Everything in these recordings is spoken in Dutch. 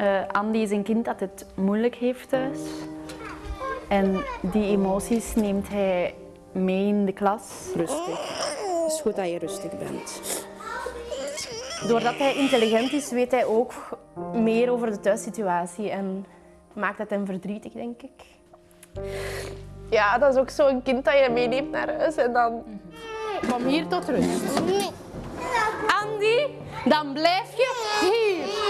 Uh, Andy is een kind dat het moeilijk heeft thuis. En die emoties neemt hij mee in de klas. Rustig. Het is goed dat je rustig bent. Doordat hij intelligent is, weet hij ook meer over de thuissituatie en maakt het hem verdrietig, denk ik. Ja, dat is ook zo'n kind dat je meeneemt naar huis en dan... Kom hier tot rust. Andy, dan blijf je hier.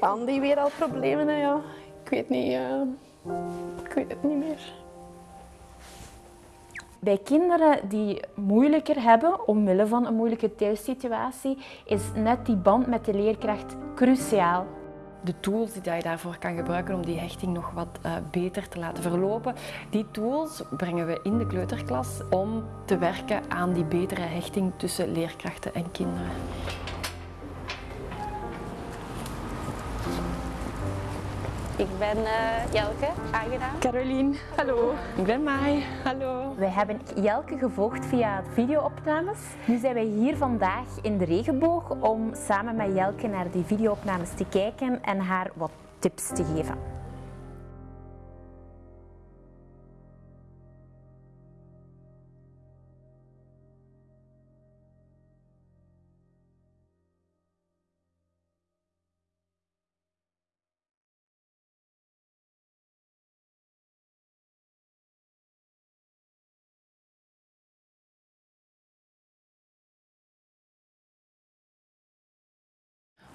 Zitten. Andy weer al problemen, hè, ja. Ik weet niet, uh... ik weet het niet meer. Bij kinderen die moeilijker hebben, omwille van een moeilijke thuissituatie, is net die band met de leerkracht cruciaal. De tools die je daarvoor kan gebruiken om die hechting nog wat uh, beter te laten verlopen, die tools brengen we in de kleuterklas om te werken aan die betere hechting tussen leerkrachten en kinderen. Ik ben uh, Jelke, aangenaam. Caroline, hallo. Ik ben Mai, hallo. Wij hebben Jelke gevolgd via videoopnames. Nu zijn wij hier vandaag in de regenboog om samen met Jelke naar die videoopnames te kijken en haar wat tips te geven.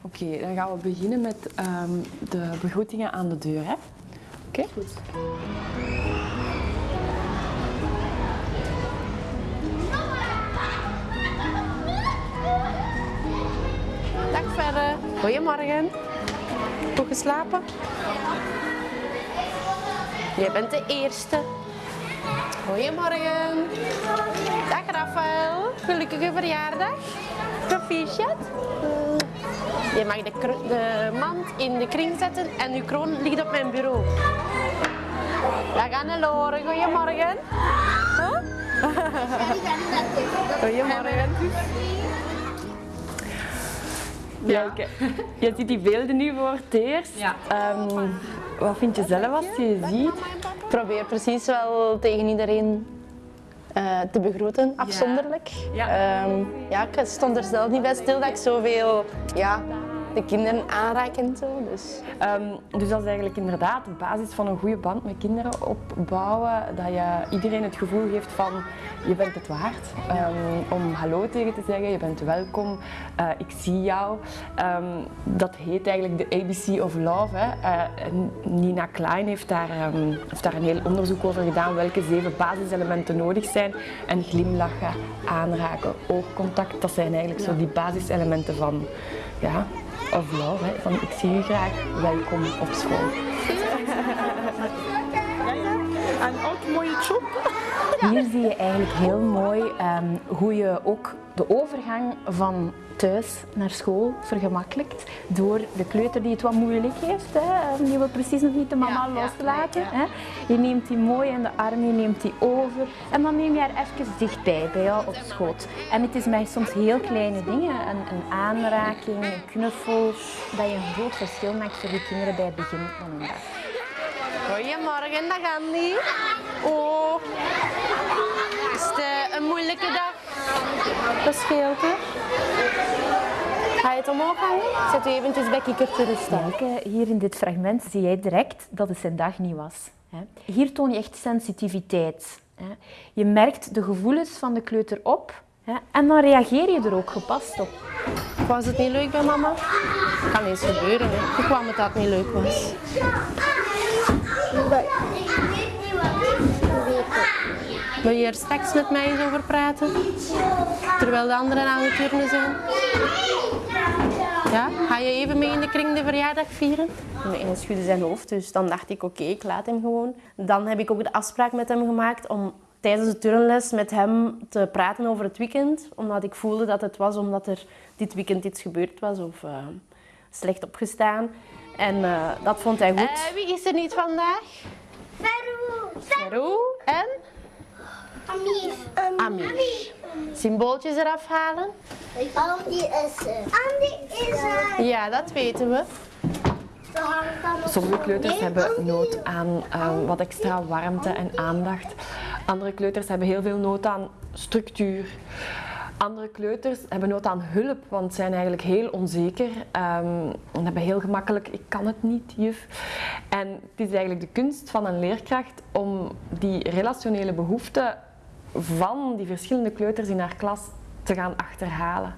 Oké, okay, dan gaan we beginnen met um, de begroetingen aan de deur. Oké? Okay? Goed. Dag verder. Goedemorgen. Goed geslapen? Jij bent de eerste. Goedemorgen. Dag Rafael. Gelukkige verjaardag. Proficiat. Je mag de, de, mand in de kring zetten en uw kroon ligt op mijn bureau. Dag Anneloren, goedemorgen. Huh? goedemorgen. Ja. je ziet die beelden nu voor het eerst. Ja. Um, wat vind je zelf als je je ziet? Ik probeer precies wel tegen iedereen uh, te begroeten, afzonderlijk. Ja. Um, ja, ik stond er zelf niet bij stil dat ik zoveel ja, de kinderen aanraken en zo. Dus. Um, dus dat is eigenlijk inderdaad de basis van een goede band met kinderen opbouwen. Dat je iedereen het gevoel geeft van je bent het waard. Um, om hallo tegen te zeggen, je bent welkom, uh, ik zie jou. Um, dat heet eigenlijk de ABC of Love. Hè. Uh, Nina Klein heeft daar, heeft daar een heel onderzoek over gedaan welke zeven basiselementen nodig zijn. En glimlachen, aanraken, oogcontact, dat zijn eigenlijk zo die basiselementen van ja, of love, hè, van ik zie u graag, welkom op school. En ook mooie job. Hier zie je eigenlijk heel mooi um, hoe je ook de overgang van thuis naar school vergemakkelijkt door de kleuter die het wat moeilijk heeft. Hè. Die wil precies nog niet de mama ja, loslaten. Ja, hè. Je neemt die mooi in de arm, je neemt die over en dan neem je haar even dichtbij bij jou op schoot. En het is mij soms heel kleine dingen, een, een aanraking, een knuffel, dat je een groot verschil maakt voor die kinderen bij het begin van hun dag. Goedemorgen, dag Andy. Oh, is het eh, een moeilijke dag? Dat scheelt, hè? Ga je het omhoog hangen? Zet u eventjes bij kikker te rusten. hier in dit fragment zie jij direct dat het zijn dag niet was. Hier toon je echt sensitiviteit. Je merkt de gevoelens van de kleuter op en dan reageer je er ook gepast op. Was het niet leuk bij mama? Kan eens gebeuren, hè. Ik kwam het dat het niet leuk was. Wil je er straks met mij eens over praten? Terwijl de anderen aan het turnen zijn? Ja? Ga je even mee in de kring de verjaardag vieren? Hij schudde zijn hoofd, dus dan dacht ik oké, ik laat hem gewoon. Dan heb ik ook de afspraak met hem gemaakt om tijdens de turnles met hem te praten over het weekend. Omdat ik voelde dat het was omdat er dit weekend iets gebeurd was of uh, slecht opgestaan. En uh, dat vond hij goed. Uh, wie is er niet vandaag? Farouk. Farouk. En? Amir. Amir. Symbooltjes eraf halen. Andy is er. Andy is er. Ja, dat weten we. Sommige kleuters hebben nood aan eh, wat extra warmte en aandacht. Andere kleuters hebben heel veel nood aan structuur. Andere kleuters hebben nood aan hulp, want zijn eigenlijk heel onzeker um, en hebben heel gemakkelijk, ik kan het niet, juf. En het is eigenlijk de kunst van een leerkracht om die relationele behoeften van die verschillende kleuters in haar klas te gaan achterhalen.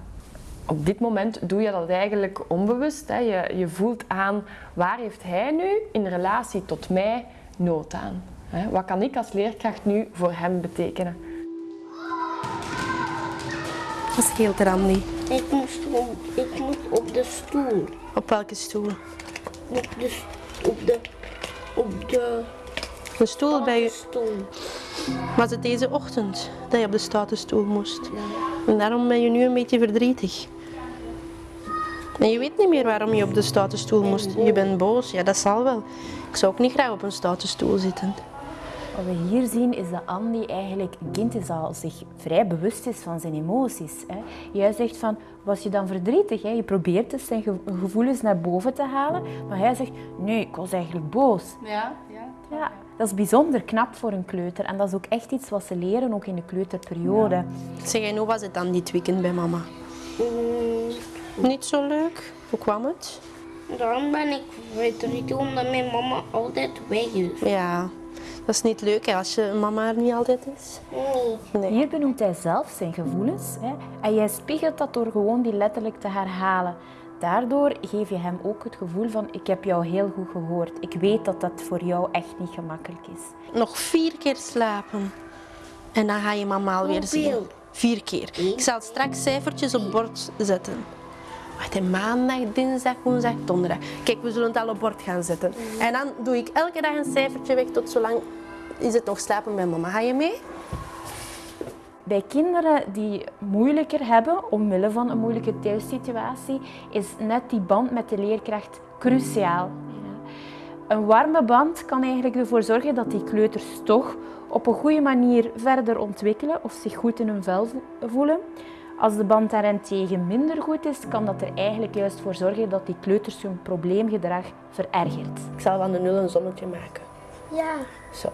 Op dit moment doe je dat eigenlijk onbewust. Hè. Je, je voelt aan waar heeft hij nu in relatie tot mij nood aan. Hè. Wat kan ik als leerkracht nu voor hem betekenen? Wat scheelt er, Andy? Ik moest, ik moet op de stoel. Op welke stoel? Op de, op de, op de De stoel bij je... stoel. Was het deze ochtend dat je op de stoute stoel moest? En daarom ben je nu een beetje verdrietig. En je weet niet meer waarom je op de stoute stoel moest. Je bent boos, ja dat zal wel. Ik zou ook niet graag op een stoute stoel zitten. Wat we hier zien is dat Andy eigenlijk een kind is dat zich vrij bewust is van zijn emoties. Hè. Jij zegt van, was je dan verdrietig? Hè? Je probeert dus zijn ge- gevoelens naar boven te halen, maar hij zegt, nee, ik was eigenlijk boos. Ja, ja. Ja, dat is bijzonder knap voor een kleuter en dat is ook echt iets wat ze leren, ook in de kleuterperiode. Zeg, en hoe was het dan dit weekend bij mama? Niet zo leuk? Hoe kwam het? Daarom ben ik verdrietig omdat mijn mama altijd weg is. Ja, dat is niet leuk hè, als je mama er niet altijd is. Nee. Nee. Hier benoemt hij zelf zijn gevoelens hè, en jij spiegelt dat door gewoon die letterlijk te herhalen. Daardoor geef je hem ook het gevoel van ik heb jou heel goed gehoord. Ik weet dat dat voor jou echt niet gemakkelijk is. Nog vier keer slapen. En dan ga je mama alweer zien. Vier keer. Ik zal straks cijfertjes op bord zetten. Wacht, maandag, dinsdag, woensdag, donderdag. Kijk, we zullen het al op bord gaan zetten. En dan doe ik elke dag een cijfertje weg tot zolang is het nog slapen bij mama. Ga je mee? Bij kinderen die moeilijker hebben, omwille van een moeilijke thuissituatie, is net die band met de leerkracht cruciaal. Een warme band kan eigenlijk ervoor zorgen dat die kleuters toch op een goede manier verder ontwikkelen of zich goed in hun vel vo- voelen. Als de band daarentegen minder goed is, kan dat er eigenlijk juist voor zorgen dat die kleuters hun probleemgedrag verergert. Ik zal van de nul een zonnetje maken. Ja. Zo.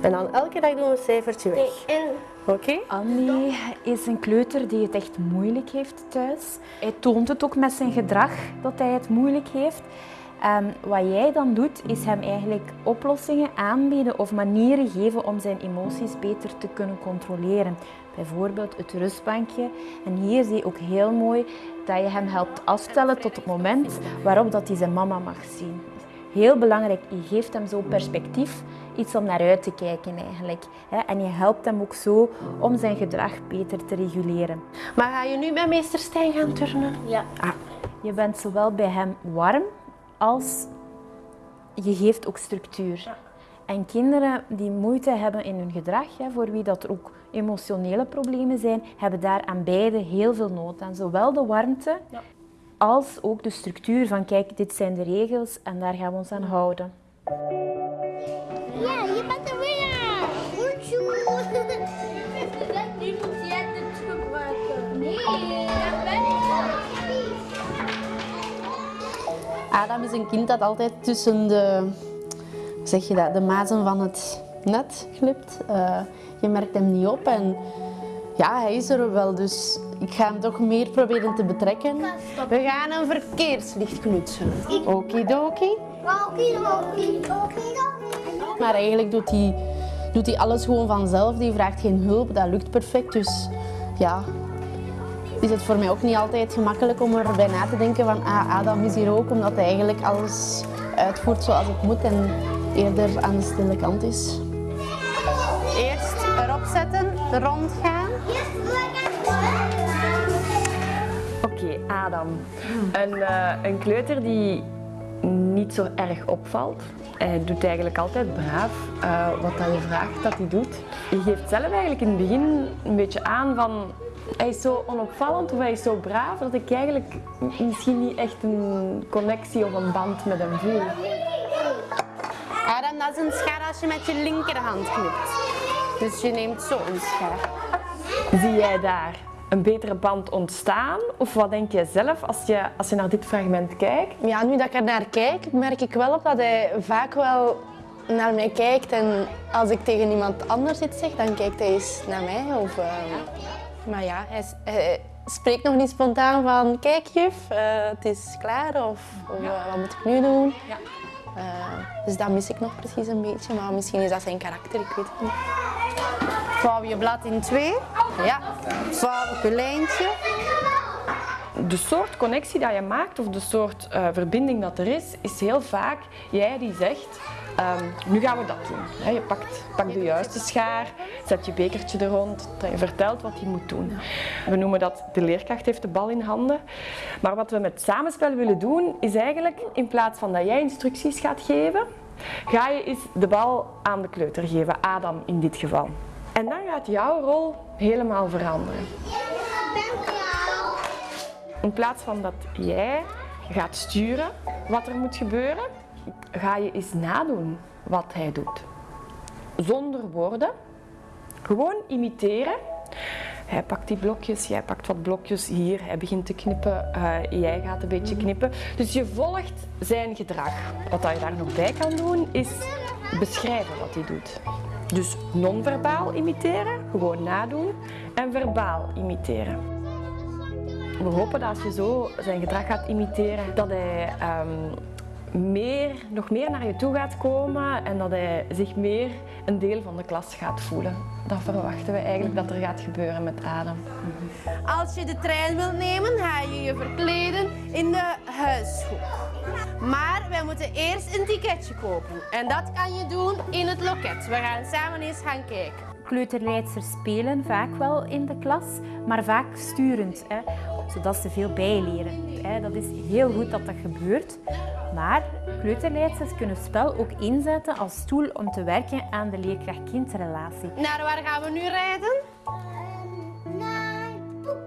En dan elke dag doen we een cijfertje weg. En Andy is een kleuter die het echt moeilijk heeft thuis. Hij toont het ook met zijn gedrag dat hij het moeilijk heeft. En wat jij dan doet, is hem eigenlijk oplossingen aanbieden of manieren geven om zijn emoties beter te kunnen controleren. Bijvoorbeeld het rustbankje. En hier zie je ook heel mooi dat je hem helpt afstellen tot het moment waarop dat hij zijn mama mag zien. Heel belangrijk, je geeft hem zo perspectief, iets om naar uit te kijken eigenlijk. hè. En je helpt hem ook zo om zijn gedrag beter te reguleren. Maar ga je nu met meester Stijn gaan turnen? ja. Je bent zowel bij hem warm als je geeft ook structuur. En kinderen die moeite hebben in hun gedrag, hè, voor wie dat er ook emotionele problemen zijn, hebben daar aan beide heel veel nood aan. Zowel de warmte als ook de structuur van kijk, dit zijn de regels en daar gaan we ons aan houden. Ja, je bent er weer. Goed zo. Nu moet jij het gebruiken. Nee, dat ben ik. Adam is een kind dat altijd tussen de, zeg je dat, de mazen van het net glipt. Eh, je merkt hem niet op en ja, hij is er wel, dus ik ga hem toch meer proberen te betrekken. We gaan een verkeerslicht knutselen. Okidoki. Maar eigenlijk doet hij, doet hij alles gewoon vanzelf. Die vraagt geen hulp, dat lukt perfect. Dus ja, is het voor mij ook niet altijd gemakkelijk om erbij na te denken van ah, Adam is hier ook, omdat hij eigenlijk alles uitvoert zoals het moet en eerder aan de stille kant is. Eerst erop zetten, rondgaan. Oké, Adam. Een, eh, een kleuter die niet zo erg opvalt. Hij doet eigenlijk altijd braaf eh, wat dat je vraagt dat hij doet. Je geeft zelf eigenlijk in het begin een beetje aan van hij is zo onopvallend of hij is zo braaf dat ik eigenlijk misschien niet echt een connectie of een band met hem voel. Adam, dat is een schaar als je met je linkerhand knipt. Dus je neemt zo een schaar. Zie jij daar een betere band ontstaan? Of wat denk jij zelf als je, als je naar dit fragment kijkt? Ja, nu dat ik er naar kijk, merk ik wel op dat hij vaak wel naar mij kijkt. En als ik tegen iemand anders iets zeg, dan kijkt hij eens naar mij. Of, ehm, maar ja, hij, spreekt nog niet spontaan van kijk juf, eh, het is klaar of, of, eh, wat moet ik nu doen? Ja. Eh, dus dat mis ik nog precies een beetje, maar misschien is dat zijn karakter, ik weet het niet. Vouw je blad in twee. Ja. Vouw op je lijntje. De soort connectie dat je maakt of de soort eh, verbinding dat er is, is heel vaak jij die zegt, ehm, nu gaan we dat doen. Je pakt, de juiste schaar, zet je bekertje er rond, je vertelt wat hij moet doen. We noemen dat de leerkracht heeft de bal in handen. Maar wat we met samenspel willen doen, is eigenlijk in plaats van dat jij instructies gaat geven, ga je eens de bal aan de kleuter geven, Adam in dit geval. En dan gaat jouw rol helemaal veranderen. In plaats van dat jij gaat sturen wat er moet gebeuren, ga je eens nadoen wat hij doet. Zonder woorden, gewoon imiteren. Hij pakt die blokjes, jij pakt wat blokjes hier, hij begint te knippen, eh, jij gaat een beetje knippen. Dus je volgt zijn gedrag. Wat je daar nog bij kan doen, is beschrijven wat hij doet. Dus non-verbaal imiteren, gewoon nadoen, en verbaal imiteren. We hopen dat als je zo zijn gedrag gaat imiteren, dat hij ehm, meer, nog meer naar je toe gaat komen en dat hij zich meer een deel van de klas gaat voelen. Dat verwachten we eigenlijk dat er gaat gebeuren met Adam. Als je de trein wilt nemen, ga je je verkleden in de huishoek. Maar wij moeten eerst een ticketje kopen. En dat kan je doen in het loket. We gaan samen eens gaan kijken. Kleuterleidsters spelen vaak wel in de klas, maar vaak sturend, hè, zodat ze veel bijleren. Hè. Dat is heel goed dat dat gebeurt. Maar kleuterleidsters kunnen spel ook inzetten als tool om te werken aan de leerkracht-kindrelatie. Naar waar gaan we nu rijden?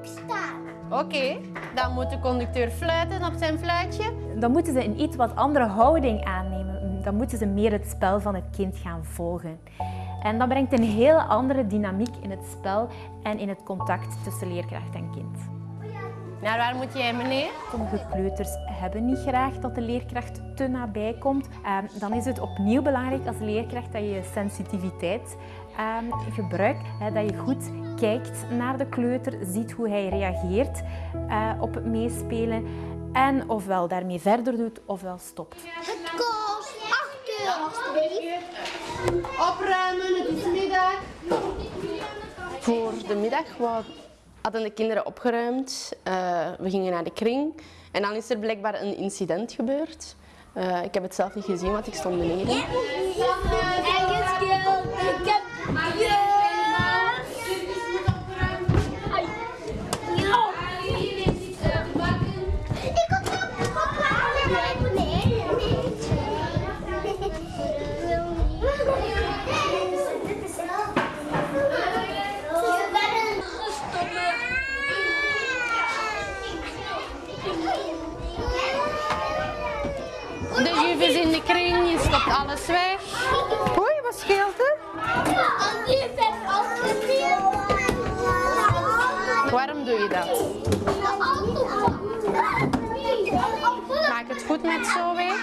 Staan. Oké, dan moet de conducteur fluiten op zijn fluitje. Dan moeten ze een iets wat andere houding aannemen. Dan moeten ze meer het spel van het kind gaan volgen. En dat brengt een heel andere dynamiek in het spel en in het contact tussen leerkracht en kind. Naar waar moet jij, meneer? Sommige kleuters hebben niet graag dat de leerkracht te nabij komt. Ehm, dan is het opnieuw belangrijk als leerkracht dat je je sensitiviteit ehm, gebruikt. Hè, dat je goed kijkt naar de kleuter, ziet hoe hij reageert eh, op het meespelen. En ofwel daarmee verder doet ofwel stopt. Het kost 8 euro, alstublieft. Opruimen, het is middag. Voor de middag hadden de kinderen opgeruimd. Eh, we gingen naar de kring. En dan is er blijkbaar een incident gebeurd. Eh, ik heb het zelf niet gezien, want ik stond beneden. En alles weg. Oei, wat scheelt er? Waarom doe je dat? Maak het goed met Zoe.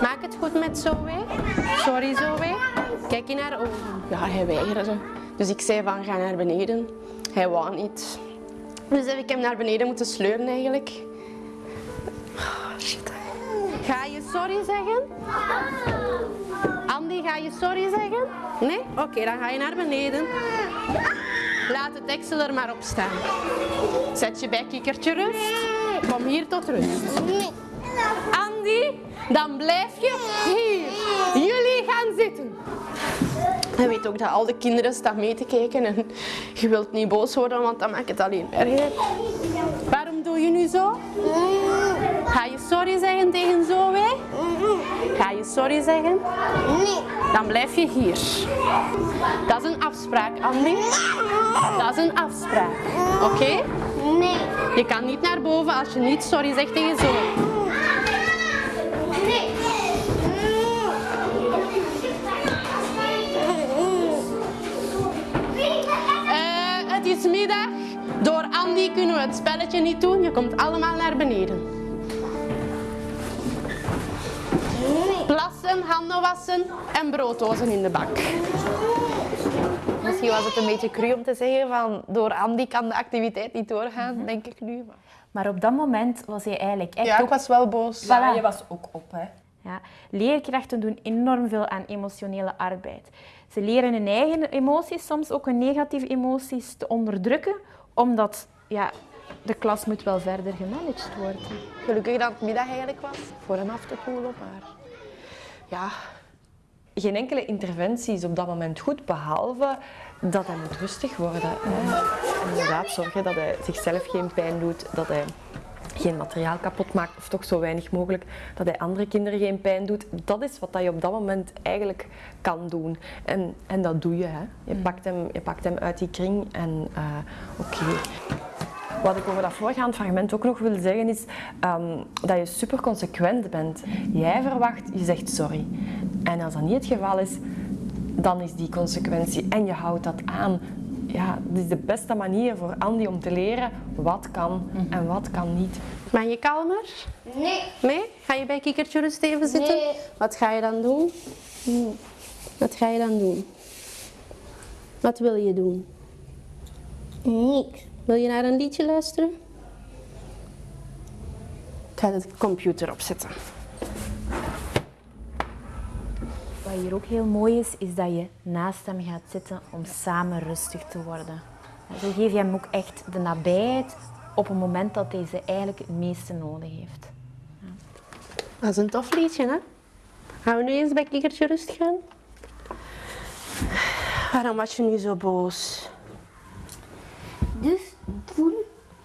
Maak het goed met Zoe. Sorry Zoe. Kijk in haar ogen. Ja, hij weigerde. Dus ik zei van ga naar beneden. Hij wou niet. Dus heb ik hem naar beneden moeten sleuren eigenlijk. Oh, shit. Ga je sorry zeggen? Andy, ga je sorry zeggen? Nee? Oké, dan ga je naar beneden. Laat het deksel er maar op staan. Zet je bijkikkertje rust. Kom hier tot rust. Andy, dan blijf je hier. Jullie gaan zitten. Hij weet ook dat al de kinderen staan mee te kijken en je wilt niet boos worden, want dan maakt het alleen erger. Waarom doe je nu zo? Ga je sorry zeggen tegen Zoe? Ga je sorry zeggen? Nee. Dan blijf je hier. Dat is een afspraak, Andy. Dat is een afspraak. Oké? Nee. Je kan niet naar boven als je niet sorry zegt tegen Zoe. Nee. Eh, het is middag. we het spelletje niet doen. Je komt allemaal naar beneden. Plassen, handen wassen en brooddozen in de bak. Misschien was het een beetje cru om te zeggen van door Andy kan de activiteit niet doorgaan, denk ik nu. Maar... Maar op dat moment was hij eigenlijk echt Ja, ik ook was wel boos. Ja, je was ook op, hè. Ja, leerkrachten doen enorm veel aan emotionele arbeid. Ze leren hun eigen emoties, soms ook hun negatieve emoties, te onderdrukken, omdat ja, de klas moet wel verder gemanaged worden. Gelukkig dat het middag eigenlijk was voor hem af te koelen, maar Ja, geen enkele interventie is op dat moment goed, behalve dat hij moet rustig worden. Hè. En inderdaad zorgen dat hij zichzelf geen pijn doet, dat hij geen materiaal kapot maakt, of toch zo weinig mogelijk, dat hij andere kinderen geen pijn doet. Dat is wat je op dat moment eigenlijk kan doen. En, en dat doe je. Hè. Je, pakt hem, je pakt hem uit die kring en eh, oké. Wat ik over dat voorgaand fragment ook nog wil zeggen is ehm, dat je super consequent bent. Jij verwacht, je zegt sorry. En als dat niet het geval is, dan is die consequentie en je houdt dat aan. Ja, dat is de beste manier voor Andy om te leren wat kan en wat kan niet. Ben je kalmer? Nee. Nee? Ga je bij Kikkertje Rust even zitten? Nee. Wat ga je dan doen? Hmm. Wat ga je dan doen? Wat wil je doen? Niks. Wil je naar een liedje luisteren? Ik ga de computer opzetten. Wat hier ook heel mooi is, is dat je naast hem gaat zitten om samen rustig te worden. En Zo geef je hem ook echt de nabijheid op een moment dat hij ze eigenlijk het meeste nodig heeft. Dat is een tof liedje, hè? Gaan we nu eens bij Kikkertje Rust gaan? Waarom was je nu zo boos? Dus toen,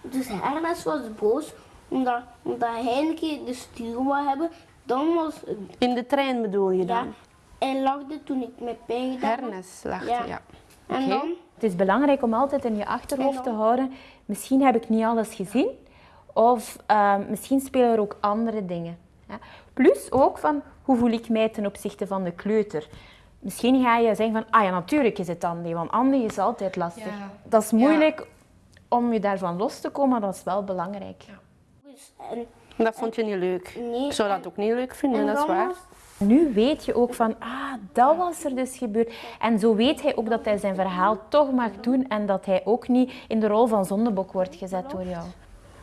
dus Hermes was boos omdat, omdat hij een keer de stuur wou hebben. Dan was In de trein bedoel je ja, dan? en lachte toen ik met pijn gedaan. Hernes lachte, Ja. ja. En dan, Het is belangrijk om altijd in je achterhoofd te houden, misschien heb ik niet alles gezien of eh, misschien spelen er ook andere dingen. Ja. Plus ook van hoe voel ik mij ten opzichte van de kleuter. Misschien ga je zeggen van, ah ja, natuurlijk is het Andy, want Andy is altijd lastig. Dat is moeilijk om je daarvan los te komen, dat is wel belangrijk. dus, en, Dat vond je niet leuk. Nee, Ik zou dat en- ook niet leuk vinden, en dat is waar. Nu weet je ook van, ah, dat was er dus gebeurd. En zo weet hij ook dat hij zijn verhaal toch mag doen en dat hij ook niet in de rol van zondebok wordt gezet door jou.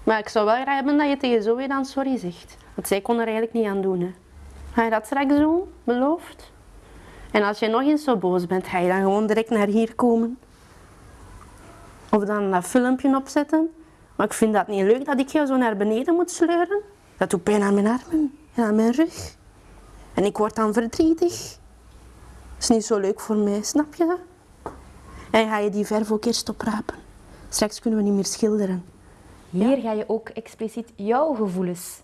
Maar ik zou wel graag hebben dat je tegen Zoe dan sorry zegt. Want zij kon er eigenlijk niet aan doen. Hè. Ga je dat straks doen? Beloofd? En als je nog eens zo boos bent, ga je dan gewoon direct naar hier komen? Of dan dat filmpje opzetten? Maar ik vind dat niet leuk dat ik jou zo naar beneden moet sleuren. Dat doet pijn aan mijn armen en aan mijn rug. En ik word dan verdrietig. Dat is niet zo leuk voor mij, snap je dat? En ga je die verf ook eerst oprapen. Straks kunnen we niet meer schilderen. Hier ga je ook expliciet jouw gevoelens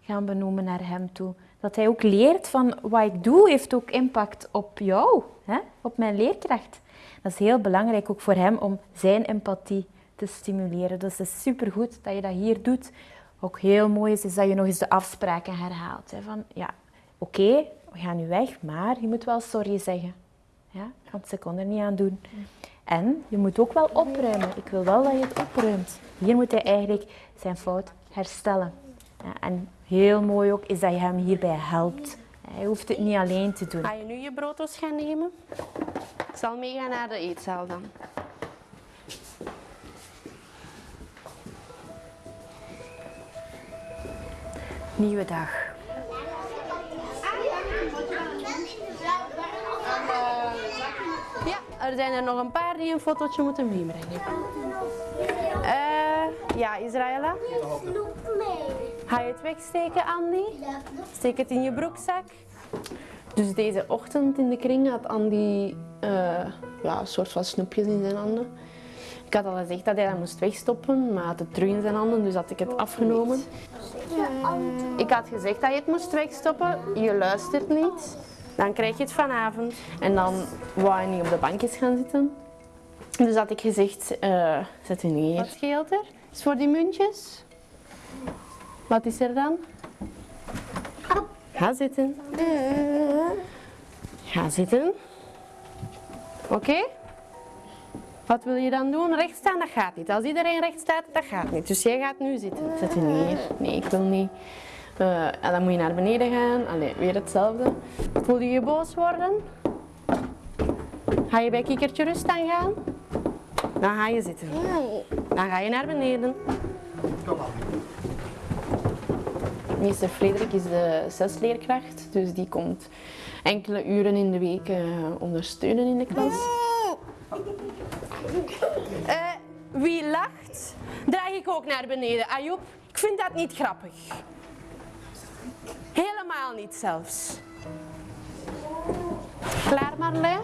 gaan benoemen naar hem toe. Dat hij ook leert van wat ik doe heeft ook impact op jou, hè? op mijn leerkracht. Dat is heel belangrijk ook voor hem om zijn empathie te stimuleren. Dus het is supergoed dat je dat hier doet. Ook heel mooi is, is dat je nog eens de afspraken herhaalt. Hè? Van ja, oké, we gaan nu weg, maar je moet wel sorry zeggen. Ja? Want ze kon er niet aan doen. En je moet ook wel opruimen. Ik wil wel dat je het opruimt. Hier moet hij eigenlijk zijn fout herstellen. Ja, en heel mooi ook is dat je hem hierbij helpt. Hij hoeft het niet alleen te doen. Ga je nu je broodjes gaan nemen? Ik zal meegaan naar de eetzaal dan. Nieuwe dag. Ja, er zijn er nog een paar die een fotootje moeten meebrengen. Eh, ja, mee. Ga je het wegsteken, Andy? Steek het in je broekzak. Dus deze ochtend in de kring had Andy eh, ja, een soort van snoepjes in zijn handen. Ik had al gezegd dat hij dat moest wegstoppen, maar hij had het terug in zijn handen, dus had ik het afgenomen. Ik had gezegd dat je het moest wegstoppen, je luistert niet. Dan krijg je het vanavond. En dan wou hij niet op de bankjes gaan zitten. Dus had ik gezegd, eh, zet u neer. Wat scheelt er? Is voor die muntjes? Wat is er dan? Ga zitten. Ga zitten. Oké? Wat wil je dan doen? Recht staan, dat gaat niet. Als iedereen recht staat, dat gaat niet. Dus jij gaat nu zitten. Zet je neer. Nee, ik wil niet. Eh, en dan moet je naar beneden gaan. Allee, weer hetzelfde. Voel je je boos worden? Ga je bij kikkertje rust aan gaan? Dan ga je zitten. Dan ga je naar beneden. Meester Frederik is de zesleerkracht, dus die komt enkele uren in de week eh, ondersteunen in de klas. Eh, wie lacht, draag ik ook naar beneden. Ayoub, ik vind dat niet grappig. Helemaal niet zelfs. Klaar Marlijn?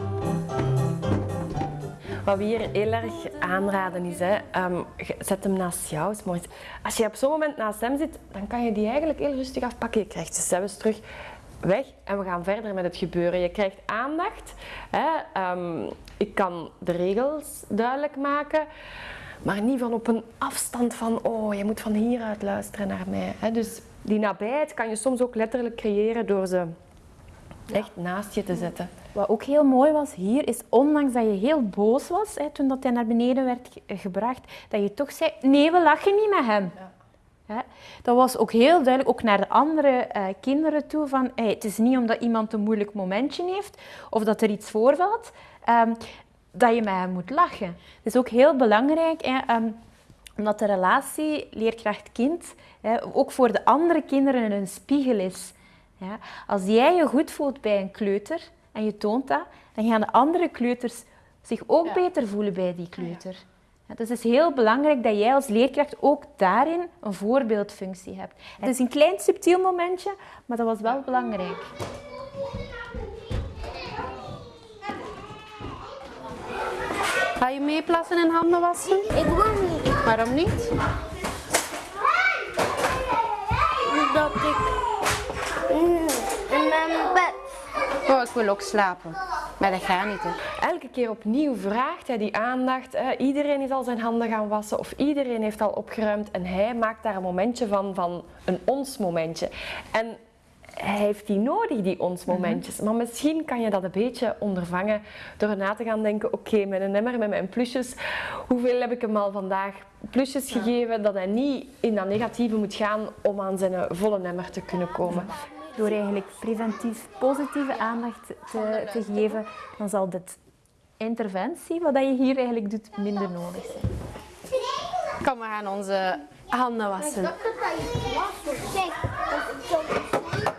Wat we hier heel erg aanraden is, hè, ehm, zet hem naast jou. is mooi. Als je op zo'n moment naast hem zit, dan kan je die eigenlijk heel rustig afpakken. Je krijgt je zelfs terug weg en we gaan verder met het gebeuren. Je krijgt aandacht. Hè. ehm, ik kan de regels duidelijk maken, maar niet van op een afstand van oh, je moet van hieruit luisteren naar mij. Hè. Dus die nabijheid kan je soms ook letterlijk creëren door ze echt naast je te zetten. Wat ook heel mooi was hier, is ondanks dat je heel boos was hè, toen dat hij naar beneden werd ge- gebracht, dat je toch zei, nee, we lachen niet met hem. Dat was ook heel duidelijk, ook naar de andere eh, kinderen toe, van hey, het is niet omdat iemand een moeilijk momentje heeft of dat er iets voorvalt, ehm, dat je met hem moet lachen. Het is ook heel belangrijk, hè, ehm, omdat de relatie leerkracht-kind hè, ook voor de andere kinderen een spiegel is. Ja? Als jij je goed voelt bij een kleuter en je toont dat, dan gaan de andere kleuters zich ook beter voelen bij die kleuter. Ja, dus het is heel belangrijk dat jij als leerkracht ook daarin een voorbeeldfunctie hebt. Het is een klein subtiel momentje, maar dat was wel belangrijk. Ga je meeplassen en handen wassen? Ik wil niet. Waarom niet? Omdat ik in mijn bed. Oh, ik wil ook slapen. Maar dat gaat niet, hè. Elke keer opnieuw vraagt hij die aandacht. Hè. Iedereen is al zijn handen gaan wassen of iedereen heeft al opgeruimd en hij maakt daar een momentje van, van een ons momentje. En hij heeft die nodig, die ons momentjes. Maar misschien kan je dat een beetje ondervangen door na te gaan denken, oké, met een emmer, met mijn plusjes, hoeveel heb ik hem al vandaag plusjes gegeven, dat hij niet in dat negatieve moet gaan om aan zijn volle emmer te kunnen komen. Door eigenlijk preventief positieve aandacht te, te geven, dan zal dit interventie, wat je hier eigenlijk doet, minder nodig zijn. Kom, we gaan onze handen wassen.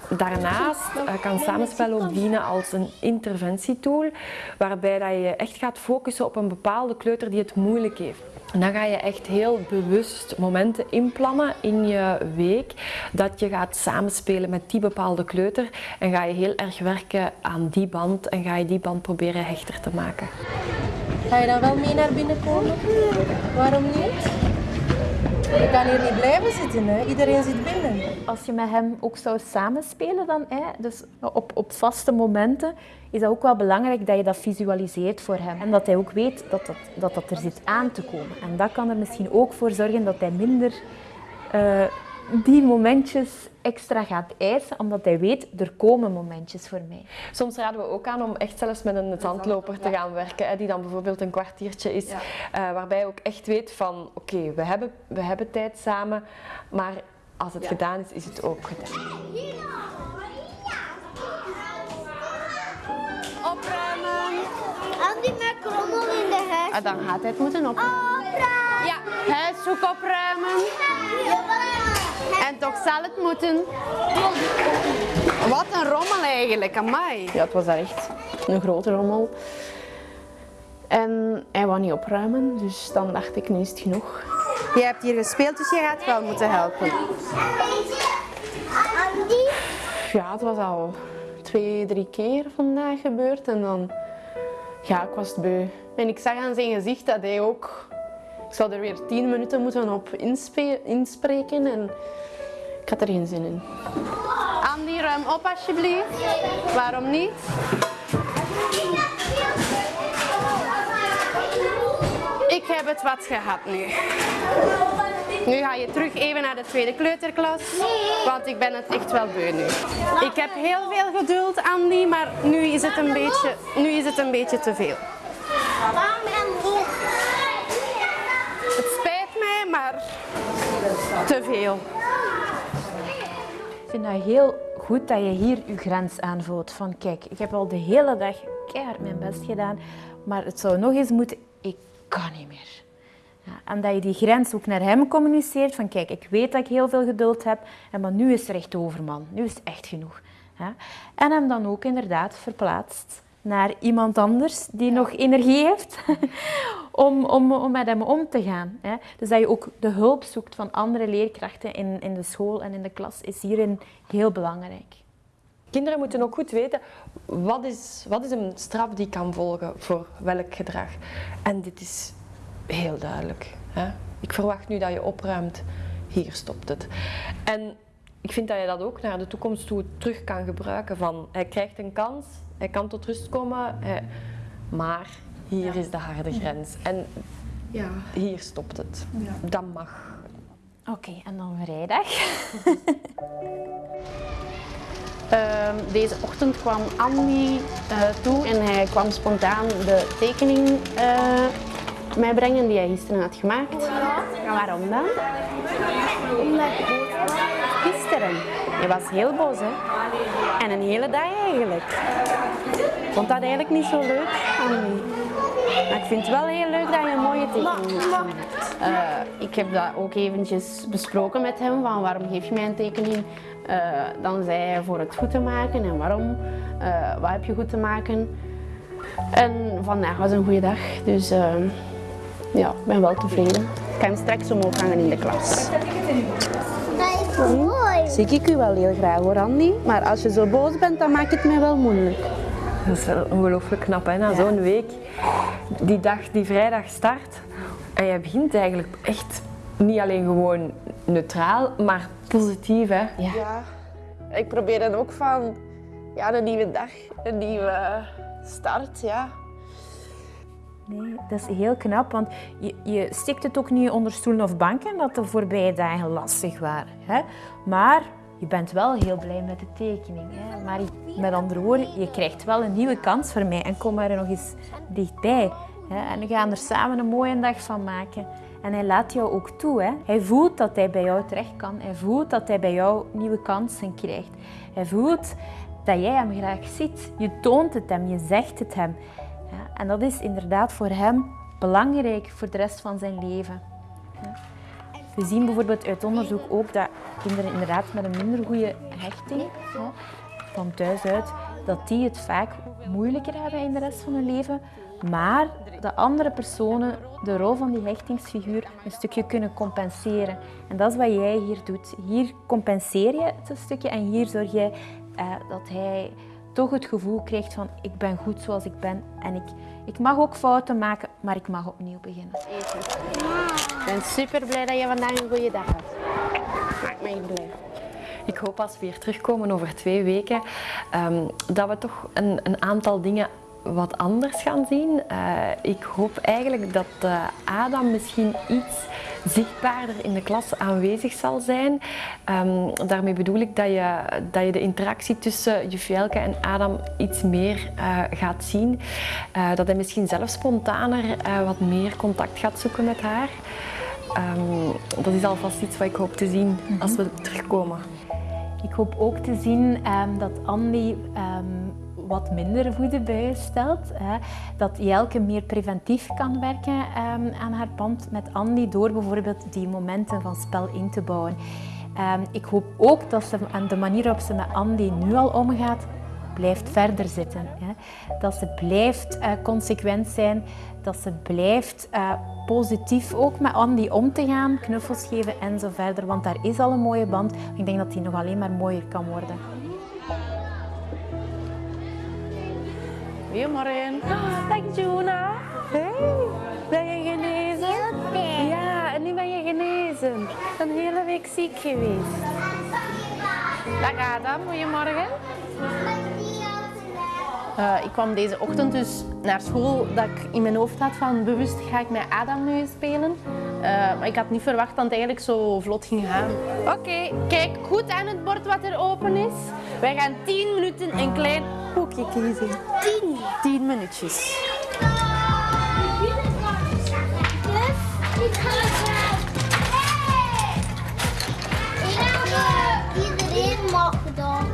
Daarnaast eh, kan samenspel ook dienen als een interventietool, waarbij dat je echt gaat focussen op een bepaalde kleuter die het moeilijk heeft. En dan ga je echt heel bewust momenten inplannen in je week, dat je gaat samenspelen met die bepaalde kleuter en ga je heel erg werken aan die band en ga je die band proberen hechter te maken. Ga je dan wel mee naar binnen komen? Waarom niet? Je kan hier niet blijven zitten, hè. Iedereen zit binnen. Als je met hem ook zou samenspelen, dan, hè, dus op, op vaste momenten, is dat ook wel belangrijk dat je dat visualiseert voor hem. En dat hij ook weet dat dat, dat, dat er zit aan te komen. En dat kan er misschien ook voor zorgen dat hij minder eh, die momentjes extra gaat eisen, omdat hij weet, er komen momentjes voor mij. Soms raden we ook aan om echt zelfs met een zandloper te gaan werken, hè, die dan bijvoorbeeld een kwartiertje is, eh, waarbij je ook echt weet van oké, we, hebben, we hebben tijd samen, maar als het gedaan is, is het ook gedaan. Opruimen. Met krommel in de huis. Ah, dan gaat hij het moeten opruimen. Opruimen. Ja, huishoek opruimen. En toch zal het moeten. Wat een rommel eigenlijk, amai. Ja, het was daar echt een grote rommel. En hij wou niet opruimen, dus dan dacht ik, nu is het genoeg. Je hebt hier gespeeld, dus je gaat wel moeten helpen. Ja, het was al twee, drie keer vandaag gebeurd en dan, ja, ik was beu. En ik zag aan zijn gezicht dat hij ook, ik zou er weer tien minuten moeten op inspreken en ik had er geen zin in. Andy, ruim op alsjeblieft. Waarom niet? Ik heb het wat gehad nu. Nu ga je terug even naar de tweede kleuterklas, want ik ben het echt wel beu nu. Ik heb heel veel geduld, Andy, maar nu is het een beetje, nu is het een beetje te veel. Te veel. Ik vind dat heel goed dat je hier je grens aanvoelt. Van kijk, ik heb al de hele dag keihard mijn best gedaan, maar het zou nog eens moeten, ik kan niet meer. En dat je die grens ook naar hem communiceert van kijk, ik weet dat ik heel veel geduld heb, maar nu is er echt over man, nu is het echt genoeg. En hem dan ook inderdaad verplaatst naar iemand anders die nog energie heeft om, om, om met hem om te gaan. Hè. Dus dat je ook de hulp zoekt van andere leerkrachten in, in de school en in de klas is hierin heel belangrijk. Kinderen moeten ook goed weten wat is, wat is een straf die kan volgen voor welk gedrag. En dit is heel duidelijk. Hè? Ik verwacht nu dat je opruimt. Hier stopt het. En ik vind dat je dat ook naar de toekomst toe terug kan gebruiken. Van, hij krijgt een kans, hij kan tot rust komen, hij- maar hier is de harde grens. En Ja. hier stopt het. Dat mag. Oké, en dan vrijdag. Ehm, deze ochtend kwam Andy eh, toe en hij kwam spontaan de tekening eh mij brengen die hij gisteren had gemaakt. En waarom dan? Je was heel boos, hè? En een hele dag eigenlijk. Ik vond dat eigenlijk niet zo leuk. Maar ik vind het wel heel leuk dat je een mooie tekening hebt. Eh, ik heb dat ook eventjes besproken met hem, van waarom geef je mij een tekening? Eh, dan zei hij voor het goed te maken en waarom? Eh, wat heb je goed te maken? En vandaag was een goede dag, dus ja, ik ben wel tevreden. Ik kan straks omhoog hangen in de klas. Mooi. Zie ik u wel heel graag hoor, Andy. Maar als je zo boos bent, dan maakt het mij wel moeilijk. Dat is wel ongelooflijk knap, hè? Na zo'n week, die dag, die vrijdag start. En je begint eigenlijk echt niet alleen gewoon neutraal, maar positief, hè? Ja. Ik probeer dan ook van, ja, een nieuwe dag, een nieuwe start, ja. Nee, dat is heel knap, want je, je stikt het ook niet onder stoelen of banken dat de voorbije dagen lastig waren. Hè? Maar je bent wel heel blij met de tekening. Hè? Maar met andere woorden, je krijgt wel een nieuwe kans voor mij en kom er nog eens dichtbij. Hè? En we gaan er samen een mooie dag van maken. En hij laat jou ook toe. Hè? Hij voelt dat hij bij jou terecht kan. Hij voelt dat hij bij jou nieuwe kansen krijgt. Hij voelt dat jij hem graag ziet. Je toont het hem, je zegt het hem. En dat is inderdaad voor hem belangrijk voor de rest van zijn leven. We zien bijvoorbeeld uit onderzoek ook dat kinderen inderdaad met een minder goede hechting van thuis uit, dat die het vaak moeilijker hebben in de rest van hun leven, maar de andere personen de rol van die hechtingsfiguur een stukje kunnen compenseren. En dat is wat jij hier doet. Hier compenseer je het een stukje en hier zorg jij eh, dat hij toch het gevoel krijgt van ik ben goed zoals ik ben en ik, ik mag ook fouten maken, maar ik mag opnieuw beginnen. Ik ben super blij dat je vandaag een goede dag had. Maakt mij blij. Ik hoop als we weer terugkomen over twee weken, ehm, dat we toch een, een aantal dingen wat anders gaan zien. Eh, ik hoop eigenlijk dat eh, Adam misschien iets zichtbaarder in de klas aanwezig zal zijn. Ehm, daarmee bedoel ik dat je, dat je de interactie tussen juf Jelke en Adam iets meer eh, gaat zien. Eh, dat hij misschien zelf spontaner eh, wat meer contact gaat zoeken met haar. Ehm, dat is alvast iets wat ik hoop te zien als we terugkomen. Ik hoop ook te zien ehm, dat Andy wat minder voedenbuien stelt. Hè. Dat Jelke meer preventief kan werken ehm, aan haar band met Andy door bijvoorbeeld die momenten van spel in te bouwen. Ehm, ik hoop ook dat ze aan de manier waarop ze met Andy nu al omgaat, blijft verder zitten. Hè. Dat ze blijft eh, consequent zijn, dat ze blijft eh, positief ook met Andy om te gaan, knuffels geven en zo verder. Want daar is al een mooie band. Ik denk dat die nog alleen maar mooier kan worden. Goedemorgen. Dag Juna. Hey, ben je genezen? Ja, en nu ben je genezen. Een hele week ziek geweest. Dag Adam, goedemorgen. Eh, ik kwam deze ochtend dus naar school dat ik in mijn hoofd had van bewust ga ik met Adam nu eens spelen. Eh, maar ik had niet verwacht dat het eigenlijk zo vlot ging gaan. Oké, kijk goed aan het bord wat er open is. Wij gaan 10 minuten een klein koekje kiezen. 10? 10 minuutjes. Iedereen mag dan.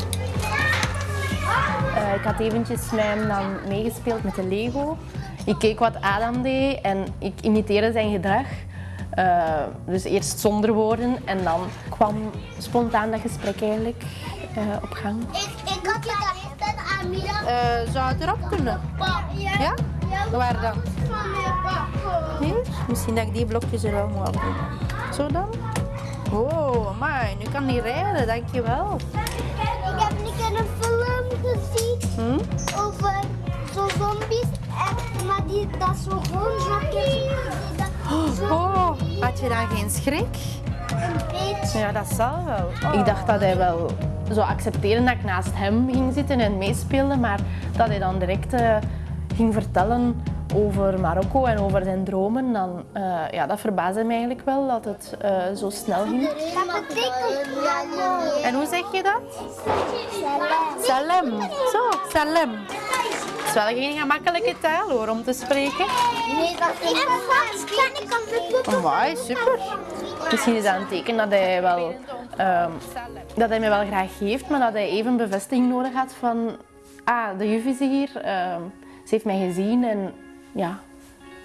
Eh, ik had eventjes met hem dan meegespeeld met de Lego. Ik keek wat Adam deed en ik imiteerde zijn gedrag. Eh, dus eerst zonder woorden en dan kwam spontaan dat gesprek eigenlijk eh, op gang. Ik, ik had het aan middag. Eh, zou het erop kunnen? Ja? Waar dan? Hier? Misschien dat ik die blokjes er wel moet afdoen. Zo dan? Oh, maar nu kan hij rijden, dankjewel. Ik heb niet een film gezien Hm? over zo zombies. En, maar die, dat is zo gewoon zakjes. Oh, had je dan geen schrik? Een beetje. Ja, dat zal wel. Ik dacht dat hij wel zou accepteren dat ik naast hem ging zitten en meespeelde, maar dat hij dan direct eh, ging vertellen over Marokko en over zijn dromen, dan, eh, ja, dat verbaasde mij eigenlijk wel dat het eh, zo snel ging. Dat betekent En hoe zeg je dat? Salem. Zo, salem. Het is wel geen gemakkelijke taal hoor om te spreken. Nee, dat is niet. Kan ik super. Misschien is dat een teken dat hij, wel, ehm, dat hij me wel graag geeft, maar dat hij even bevestiging nodig had van ah, de juf is hier, ehm, ze heeft mij gezien en ja,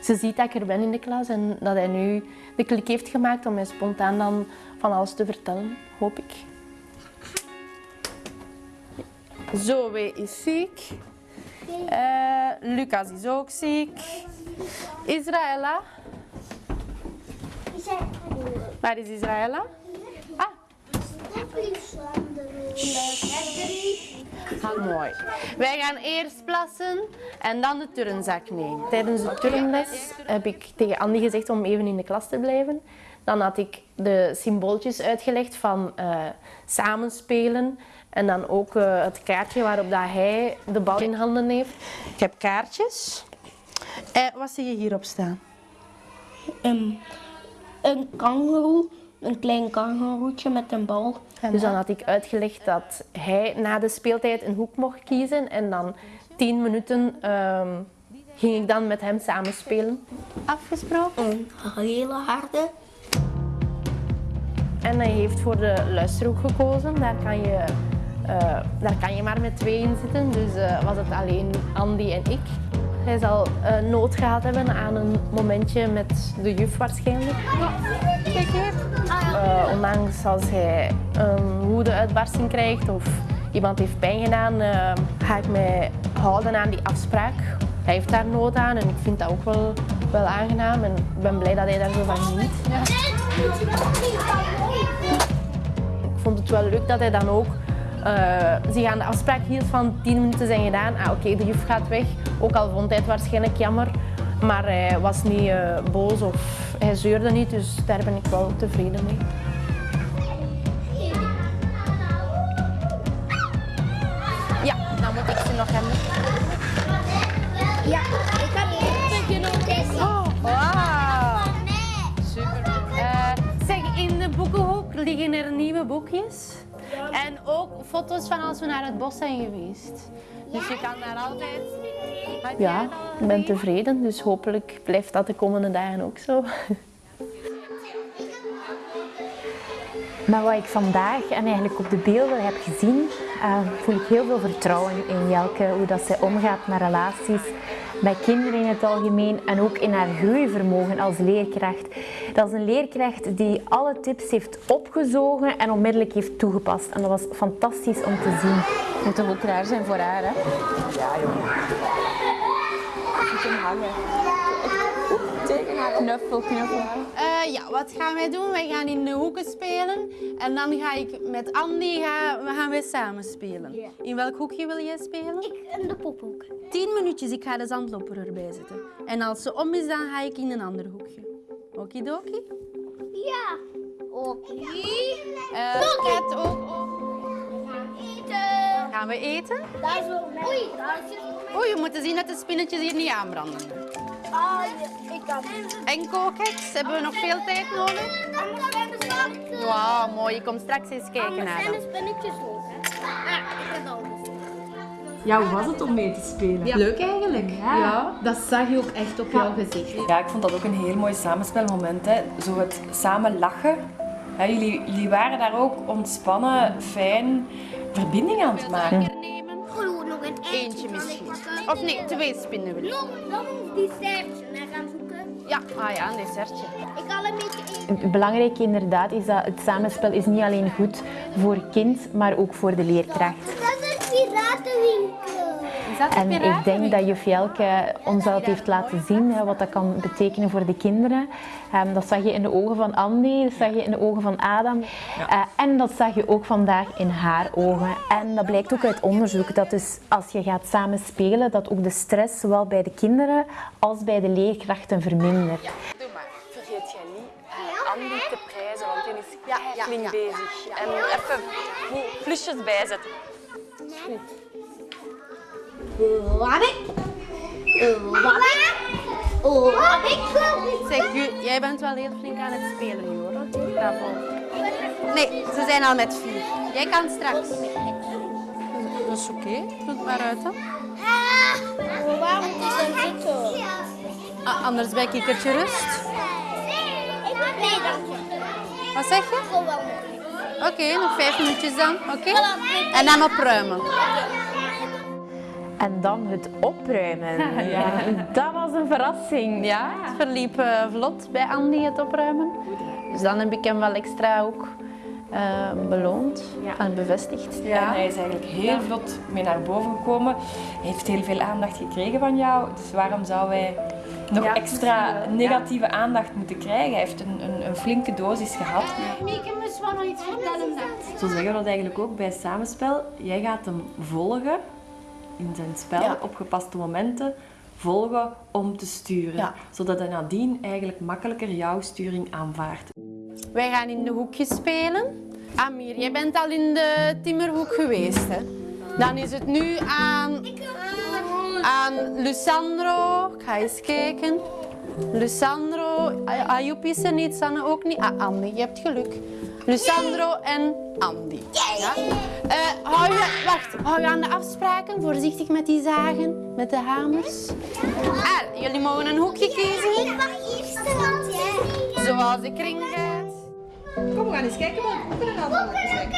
ze ziet dat ik er ben in de klas en dat hij nu de klik heeft gemaakt om mij spontaan dan van alles te vertellen, hoop ik. Zoe is ziek. Eh, Lucas is ook ziek. Israëlla. Waar is Israëlla? Mooi. Wij gaan eerst plassen en dan de turnzak nemen. Tijdens de turnles heb ik tegen Andy gezegd om even in de klas te blijven. Dan had ik de symbooltjes uitgelegd van eh, samenspelen en dan ook eh, het kaartje waarop dat hij de bal in handen heeft. Ik heb kaartjes. Eh, wat zie je hierop staan? Een, een kangoeroe, een klein kangoeroetje met een bal. Dus dan had ik uitgelegd dat hij na de speeltijd een hoek mocht kiezen en dan tien minuten ehm, ging ik dan met hem samen spelen. Afgesproken. Een hele harde. En hij heeft voor de luisterhoek gekozen. Daar kan je, eh, daar kan je maar met twee in zitten. Dus eh, was het alleen Andy en ik. Hij zal eh, nood gehad hebben aan een momentje met de juf waarschijnlijk. Eh, ondanks als hij een woedeuitbarsting krijgt of iemand heeft pijn gedaan, eh, ga ik mij houden aan die afspraak. Hij heeft daar nood aan en ik vind dat ook wel, wel aangenaam en ik ben blij dat hij daar zo van geniet. Ik vond het wel leuk dat hij dan ook eh, zich aan de afspraak hield van 10 minuten zijn gedaan. Ah, oké, de juf gaat weg. Ook al vond hij het waarschijnlijk jammer. Maar hij was niet eh, boos of hij zeurde niet, dus daar ben ik wel tevreden mee. Ja, dan moet ik ze nog hebben. Ja, ik had niet genoten. Oh, wauw. Super. Eh, zeg, in de boekenhoek liggen er nieuwe boekjes. En ook foto's van als we naar het bos zijn geweest. Dus je kan daar altijd... Ja, ik ben tevreden, dus hopelijk blijft dat de komende dagen ook zo. Maar wat ik vandaag en eigenlijk op de beelden heb gezien, eh, voel ik heel veel vertrouwen in Jelke, hoe dat zij omgaat met relaties, bij kinderen in het algemeen en ook in haar groeivermogen als leerkracht. Dat is een leerkracht die alle tips heeft opgezogen en onmiddellijk heeft toegepast. En dat was fantastisch om te zien. Het moet toch ook raar zijn voor haar, hè? Knuffel, knuffel. Eh, ja, wat gaan wij doen? Wij gaan in de hoeken spelen. En dan ga ik met Andy gaan, we gaan wij samen spelen. In welk hoekje wil jij spelen? Ik in de pophoek. Tien minuutjes, ik ga de zandloper erbij zetten. En als ze om is, dan ga ik in een ander hoekje. Okidoki? Ja. Oké. Eh Kat ook. Eten. Gaan we eten? Dat is wel Oei, dat is Oei, je moet zien dat de spinnetjes hier niet aanbranden. Ah, ik kan. En kookeks, hebben we nog veel tijd nodig? Wauw, mooi. Je komt straks eens kijken naar zijn dat. de spinnetjes ook, hè. Ah, ik heb al gezien. Ja, hoe was het om mee te spelen? Leuk eigenlijk. Ja. dat zag je ook echt op jouw gezicht. Ja, ik vond dat ook een heel mooi samenspelmoment. Hè. Zo het samen lachen. Ja, jullie, jullie waren daar ook ontspannen, fijn, verbinding aan het maken. Eentje misschien. Of nee, twee spinnen wil ik. Nog, nog een dessertje naar gaan zoeken. Ja, ah ja, een dessertje. Ik al een beetje belangrijke inderdaad is dat het samenspel is niet alleen goed voor het kind, maar ook voor de leerkracht. Dat is een piratenwinkel. En ik denk dat juf Jelke ons dat heeft laten zien, hè, wat dat kan betekenen voor de kinderen. Ehm, dat zag je in de ogen van Andy, dat zag je in de ogen van Adam. Eh, en dat zag je ook vandaag in haar ogen. En dat blijkt ook uit onderzoek, dat dus als je gaat samen spelen, dat ook de stress zowel bij de kinderen als bij de leerkrachten vermindert. Doe maar. Vergeet jij niet eh, Andy te prijzen, want die is ja, flink bezig. En even goed plusjes bijzetten. Wabbik. Wabbik. Wabbik. Zeg, jij bent wel heel flink aan het spelen nu hoor. Bravo. Nee, ze zijn al met vier. Jij kan straks. Dat is oké. Doe het maar uit dan. Waarom moet je dan zitten? Ah, anders bij kikkertje rust. Nee, dank je. Wat zeg je? Oké, nog vijf minuutjes dan. Oké? En dan opruimen. En dan het opruimen. Ja, dat was een verrassing. Ja, het verliep eh, vlot bij Andy het opruimen. Dus dan heb ik hem wel extra ook eh, beloond en bevestigd. En hij is eigenlijk heel vlot mee naar boven gekomen. Hij heeft heel veel aandacht gekregen van jou. Dus waarom zou hij nog extra negatieve aandacht moeten krijgen? Hij heeft een, een, een flinke dosis gehad. Mieke moest wel nog iets vertellen. Zo zeggen we dat eigenlijk ook bij samenspel. Jij gaat hem volgen in zijn spel, op gepaste momenten volgen om te sturen. Zodat hij nadien eigenlijk makkelijker jouw sturing aanvaardt. Wij gaan in de hoekjes spelen. Amir, jij bent al in de timmerhoek geweest. Hè? Dan is het nu aan, aan Lucandro. Ik ga eens kijken. Lucandro, Ayoub is er niet, Sanne ook niet. Ah, Andy, je hebt geluk. Lucandro en Andy. Ja? Eh, hou je, wacht, hou je aan de afspraken. Voorzichtig met die zagen, met de hamers. Ah, jullie mogen een hoekje kiezen, Ik mag eerst jij. zoals de kring gaat. Kom, we gaan eens kijken welke boeken er allemaal zijn.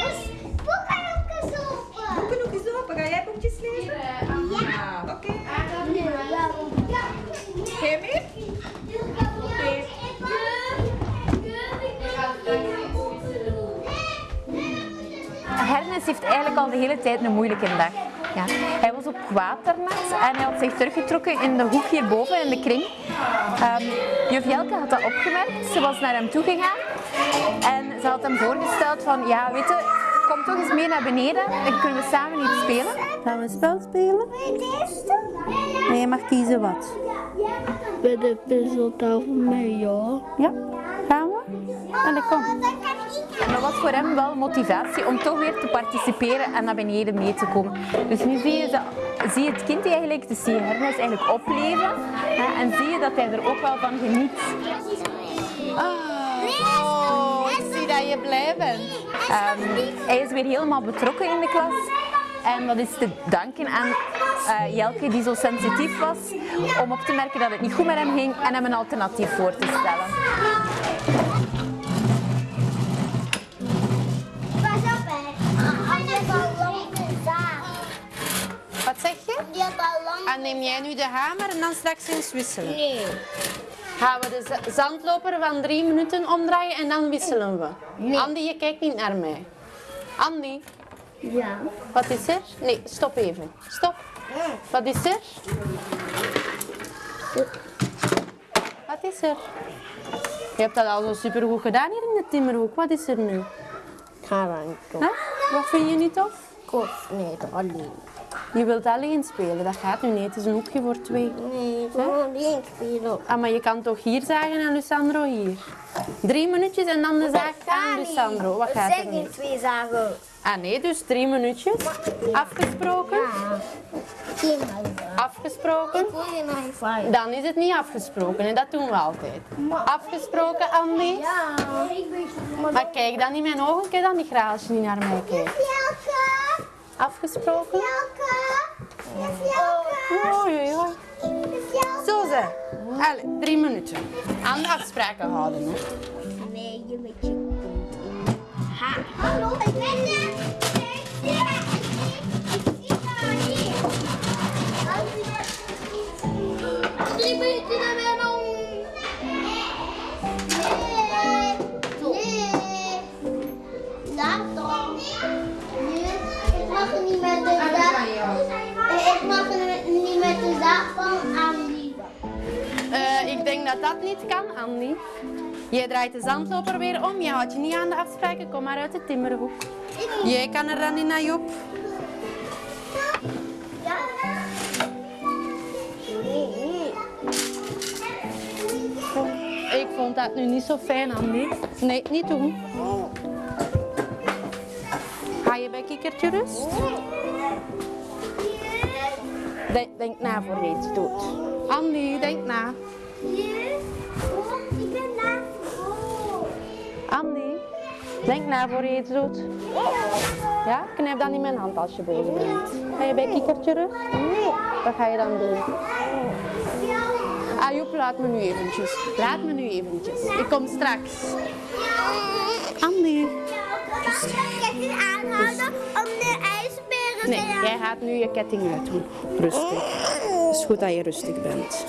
Al de hele tijd een moeilijke dag. Ja. Hij was ook kwaad daarnet en hij had zich teruggetrokken in de hoek hierboven in de kring. Ehm juf Jelke had dat opgemerkt. Ze was naar hem toe gegaan en ze had hem voorgesteld van ja, weet je, kom toch eens mee naar beneden en kunnen we samen iets spelen. Gaan we een spel spelen? Nee, je mag kiezen wat. Bij de puzzeltafel met ja. Ja, gaan we? Allee, kom. En dat was voor hem wel motivatie om toch weer te participeren en naar beneden mee te komen. Dus nu zie je, zie je het kind eigenlijk, dus zie je Hermes eigenlijk opleven hè, en zie je dat hij er ook wel van geniet. Oh, ik zie dat je blij bent. Ehm, hij is weer helemaal betrokken in de klas. En dat is te danken aan eh, Jelke, die zo sensitief was om op te merken dat het niet goed met hem ging en hem een alternatief voor te stellen. En neem jij nu de hamer en dan straks eens wisselen? Nee. Gaan we de za- zandloper van drie minuten omdraaien en dan wisselen we? Andy, je kijkt niet naar mij. Andy, Ja. wat is er? Nee, stop even. Stop. Wat is er? Wat is er? Je hebt dat al zo supergoed gedaan hier in de timmerhoek. Wat is er nu? Ga dan. Huh? Wat vind je niet tof? Kof. Nee, alleen. Je wilt alleen spelen, dat gaat nu niet. Het is een hoekje voor twee. Nee, gewoon alleen spelen. Ah, maar je kan toch hier zagen en Lucandro hier? Drie minuutjes en dan de zaag aan Lucandro. Wat gaat er niet? twee zagen. Ah nee, dus drie minuutjes. Afgesproken? Geen huis. Afgesproken? Dan is het niet afgesproken en dat doen we altijd. Afgesproken, Andy? Ja. Maar kijk dan in mijn ogen, kijk dan niet graag als je niet naar mij kijkt. Afgesproken? Jelke. Oei, oei, oei. Zo ze. Allee, drie minuten. Aan de afspraken houden. Hè. Nee, je met je Hallo, ik ben er. Mag niet met de zaak. Ik mag niet met de zaak van Andy. Eh, ik denk dat dat niet kan, Andy. Jij draait de zandloper weer om. Je houdt je niet aan de afspraken. Kom maar uit de timmerhoek. Jij kan er dan in naar Joep. Ik vond dat nu niet zo fijn, Andy. Nee, niet doen. Ga je bij kikkertje rust? Denk, na voor je iets doet. Andy, denk na. Ik ben. Andy, denk na voor je iets doet. Ja, knijp dan in mijn hand als je boos bent. Ga je bij kikkertje rust? Nee. Wat ga je dan doen? Ah, Joep, laat me nu eventjes. Laat me nu eventjes. Ik kom straks. Andy. Ketting aanhouden om de ijsberen Nee, jij gaat nu je ketting uitdoen. Rustig. Het is goed dat je rustig bent.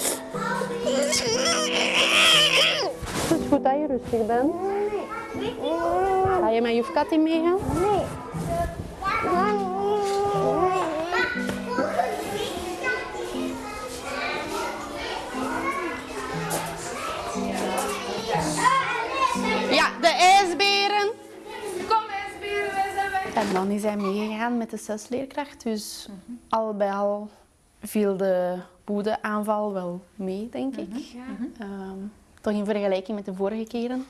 Het is goed dat je rustig bent. Ga je met juf Katty meegaan? Ja, En dan is hij meegegaan met de zesleerkracht. Dus al bij al viel de woedeaanval wel mee, denk ik. Ehm, toch in vergelijking met de vorige keren.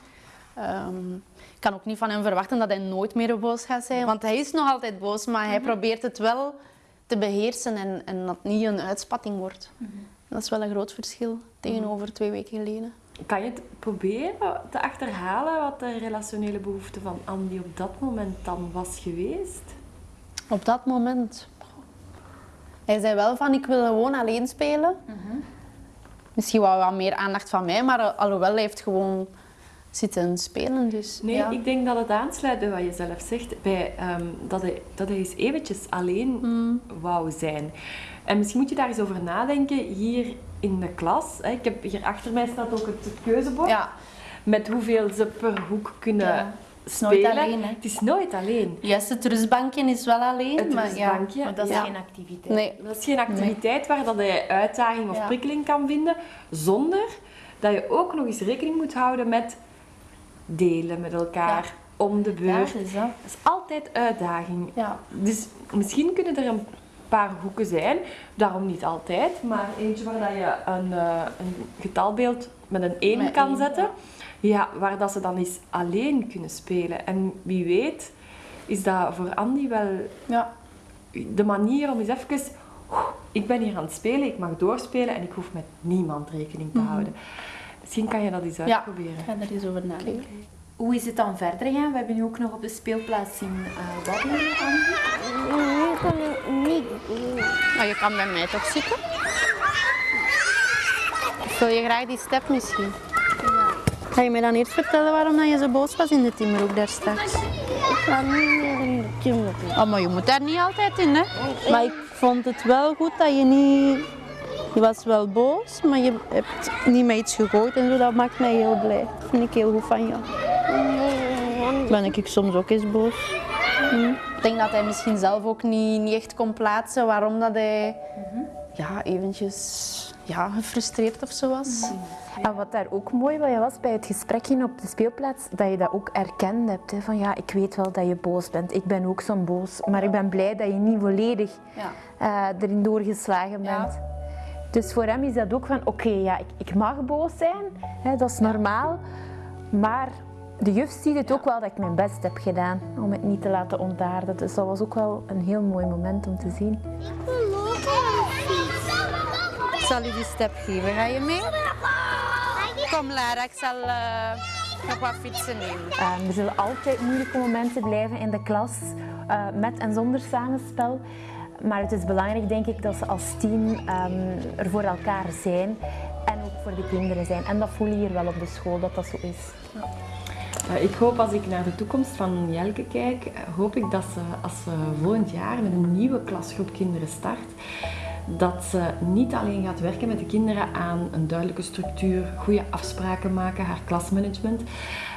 Ehm, ik kan ook niet van hem verwachten dat hij nooit meer boos gaat zijn. Want hij is nog altijd boos, maar hij probeert het wel te beheersen en, en dat het niet een uitspatting wordt. Dat is wel een groot verschil tegenover twee weken geleden. Kan je het proberen te achterhalen wat de relationele behoefte van Andy op dat moment dan was geweest? Op dat moment. Hij zei wel van ik wil gewoon alleen spelen. Misschien wel wat meer aandacht van mij, maar al- alhoewel hij heeft gewoon zitten spelen. Dus, Nee, ja. ik denk dat het aansluit bij wat je zelf zegt, bij, ehm, dat, hij, dat hij eens eventjes alleen Hmm. wou zijn. En misschien moet je daar eens over nadenken hier in de klas. Ik heb hier achter mij staat ook het keuzebord. Ja. Met hoeveel ze per hoek kunnen Ja. is nooit spelen. alleen, hè. Het is nooit alleen. Juist, het rustbankje is wel alleen. Het maar rustbankje, ja, maar dat is geen activiteit. Nee. Dat is geen activiteit waar dat hij uitdaging of prikkeling kan vinden, zonder dat je ook nog eens rekening moet houden met delen met elkaar om de beurt. Ja, dat is dat. Dat is altijd uitdaging. Ja. Dus misschien kunnen er een paar hoeken zijn, daarom niet altijd, maar eentje waar dat je een, eh, een getalbeeld met een 1 Met kan één, zetten, ja, waar dat ze dan eens alleen kunnen spelen. En wie weet is dat voor Andy wel Ja. de manier om eens even... "Oeh, Ik ben hier aan het spelen, ik mag doorspelen en ik hoef met niemand rekening te houden. Misschien kan je dat eens Mhm. Ja, uitproberen. ik ga er eens over nadenken. Hoe is het dan verder gegaan? We hebben nu ook nog op de speelplaats zien eh waddelen. Ik kan niet. Maar je kan bij mij toch zitten? Wil je graag die step misschien? Ga je mij dan eerst vertellen waarom dat je zo boos was in de timmerhoek daar straks? Ik ga niet meer in de timmerhoek. Oh, maar je moet daar niet altijd in, hè? Maar ik vond het wel goed dat je niet... Je was wel boos, maar je hebt niet met iets gegooid en zo. Dat maakt mij heel blij. Dat vind ik heel goed van jou. Ben ik soms ook eens boos. Hm. Ik denk dat hij misschien zelf ook niet, niet echt kon plaatsen waarom dat hij ja, eventjes ja, gefrustreerd of zo was. En wat daar ook mooi bij was bij het gesprekje op de speelplaats, dat je dat ook erkend hebt. Hè, van ja, ik weet wel dat je boos bent. Ik ben ook zo'n boos. Maar ik ben blij dat je niet volledig Ja. eh, erin doorgeslagen bent. Dus voor hem is dat ook van, oké, ja, ik, ik mag boos zijn. Hè, dat is normaal. Maar de juf ziet het ook wel dat ik mijn best heb gedaan om het niet te laten ontaarden. Dus dat was ook wel een heel mooi moment om te zien. Ik wil zal je die step geven. Ga je mee? Kom Lara, ik zal eh, nog wat fietsen nemen. Eh, er zullen altijd moeilijke momenten blijven in de klas, eh, met en zonder samenspel. Maar het is belangrijk, denk ik, dat ze als team ehm, er voor elkaar zijn en ook voor de kinderen zijn. En dat voel je hier wel op de school, dat dat zo is. Eh, Ik hoop als ik naar de toekomst van Jelke kijk, eh, hoop ik dat ze als ze volgend jaar met een nieuwe klasgroep kinderen start, dat ze niet alleen gaat werken met de kinderen aan een duidelijke structuur, goede afspraken maken, haar klasmanagement,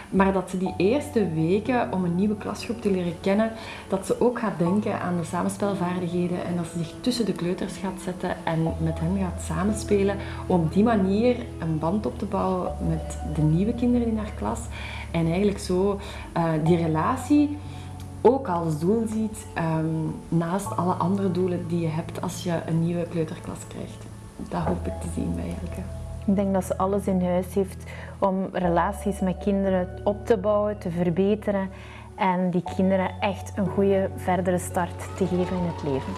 Maar dat ze die eerste weken om een nieuwe klasgroep te leren kennen, dat ze ook gaat denken aan de samenspelvaardigheden en dat ze zich tussen de kleuters gaat zetten en met hen gaat samenspelen. Om op die manier een band op te bouwen met de nieuwe kinderen in haar klas. En eigenlijk zo uh, die relatie ook als doel ziet, um, naast alle andere doelen die je hebt als je een nieuwe kleuterklas krijgt. Dat hoop ik te zien bij Elke. Ik denk dat ze alles in huis heeft om relaties met kinderen op te bouwen, te verbeteren en die kinderen echt een goede verdere start te geven in het leven.